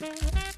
Jolly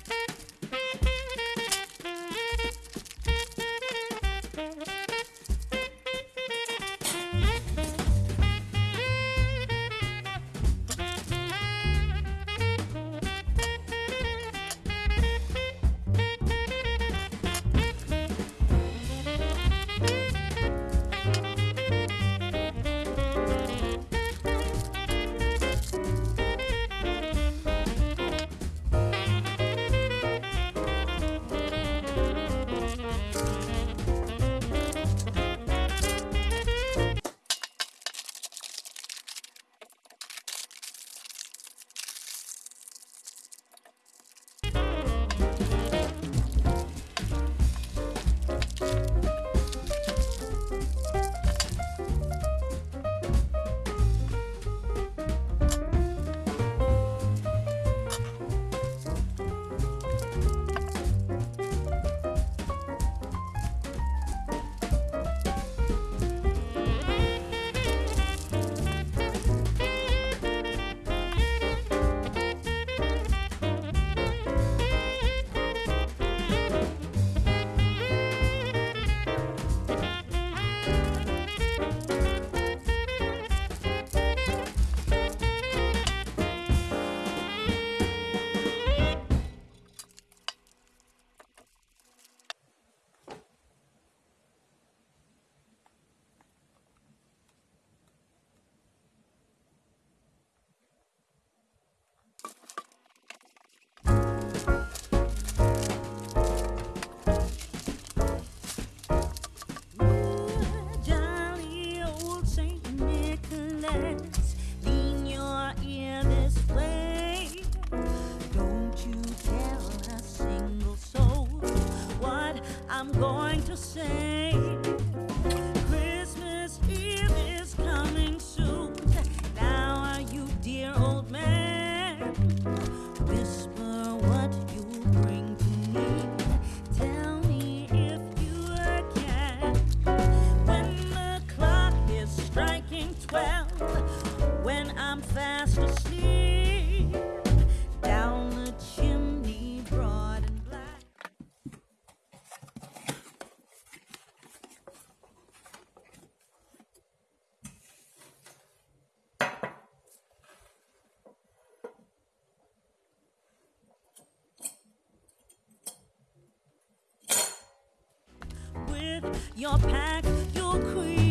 your pack, your queen.